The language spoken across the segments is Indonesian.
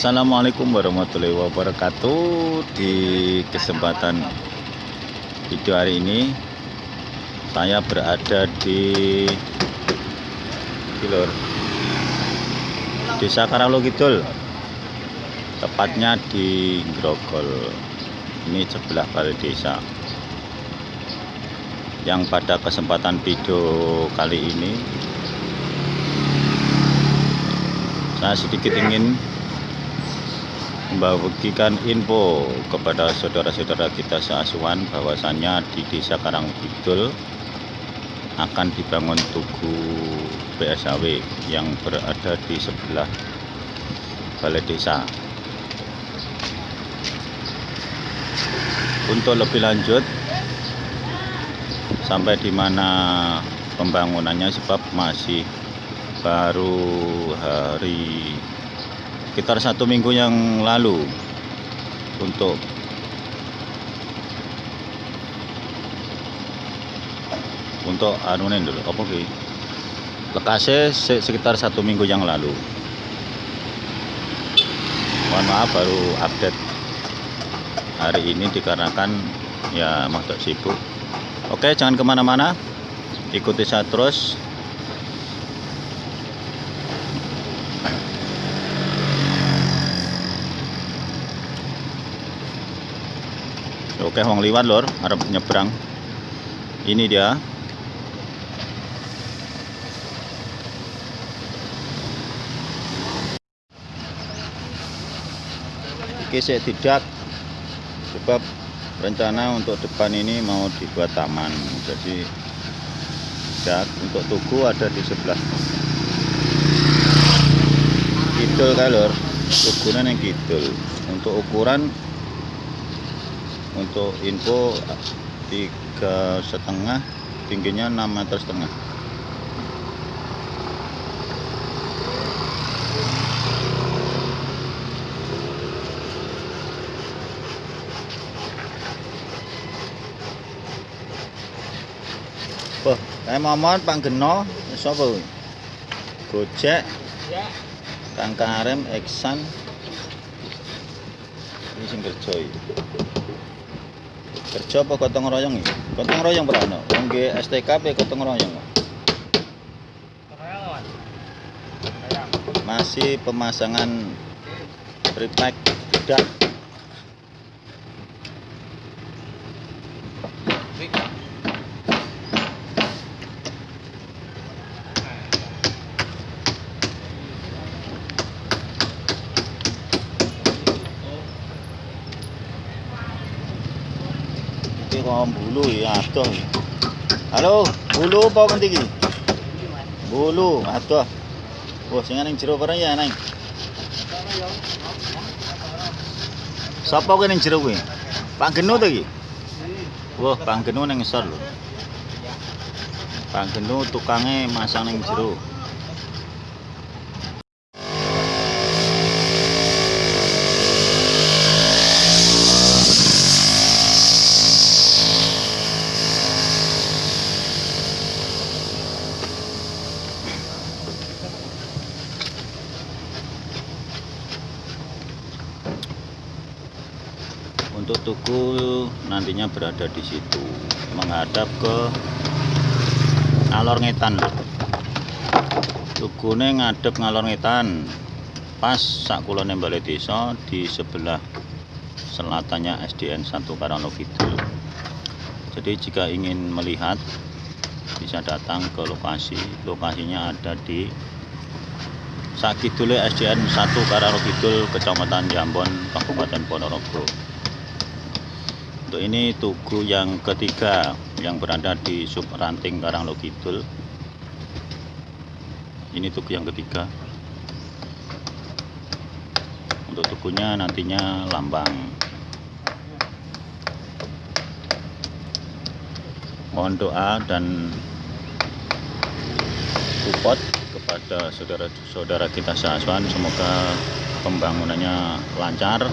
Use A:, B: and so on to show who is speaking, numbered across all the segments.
A: Assalamualaikum warahmatullahi wabarakatuh. Di kesempatan video hari ini Saya berada di Kilor Desa Karalo Kidul. Tepatnya di Grogol. Ini sebelah balai desa. Yang pada kesempatan video kali ini Saya sedikit ingin membagikan info kepada saudara-saudara kita seasuhan bahwasannya di Desa Karangkidul akan dibangun tugu PSAW yang berada di sebelah balai desa. Untuk lebih lanjut sampai di mana pembangunannya sebab masih baru hari sekitar satu minggu yang lalu untuk untuk anu dulu. Apa sih lekasnya sekitar satu minggu yang lalu. Mohon maaf baru update hari ini dikarenakan ya masuk sibuk. Oke jangan ke mana-mana. Ikuti saya terus Oke, wong liwat lor, harap nyebrang. Ini dia. Oke, saya tidak sebab rencana untuk depan ini mau dibuat taman. Jadi tidak untuk tugu ada di sebelah kidul kalor tugunan yang kidul untuk ukuran untuk info tiga setengah tingginya 6 meter setengah Wah, saya mohon Pak Geno, sapa Gojek. Ya. Kang Karem Eksan. Ini sing kerja kerja apa gotong royong iki? Gotong royong berano nggih STKP gotong royong? Masih pemasangan repack tidak kok bulu ya adoh. Halo, bulu apa ngendi iki? Bulu, adoh. Wah, sing ning jero bareng ya, Nang. Sapa kene ning jero kuwi? Pak Genu to iki? Wah, Pak Genu ning ngisor lho. Pak Genu tukange masang ning jero. Tugu nantinya berada di situ menghadap ke alor ngetan tugu ini ngadep ngalor ngetan pas sak kulone balai desa di sebelah selatannya SDN 1 Karanglo Kidul. Jadi jika ingin melihat bisa datang ke lokasi. Lokasinya ada di Sakidule SDN 1 Karanglo Kidul Kecamatan Jambon Kabupaten Ponorogo untuk ini tugu yang ketiga yang berada di sub ranting Karanglo Kidul. Ini tugu yang ketiga. Untuk tugunya nantinya lambang. Mohon doa dan support kepada saudara-saudara kita seasuhan semoga pembangunannya lancar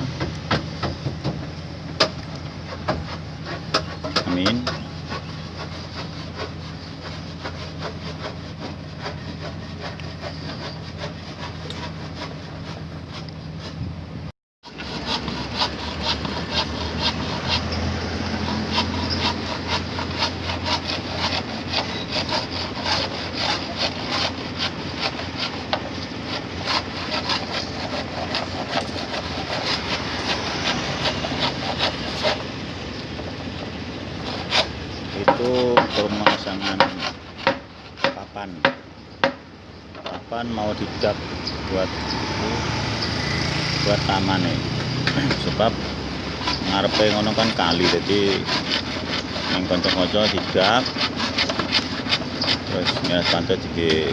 A: them in pemasangan papan. Papan mau didap buat buat taman nih sebab ngarepe ngono kan kali jadi yang kanca-kanca hidap terus ya santai di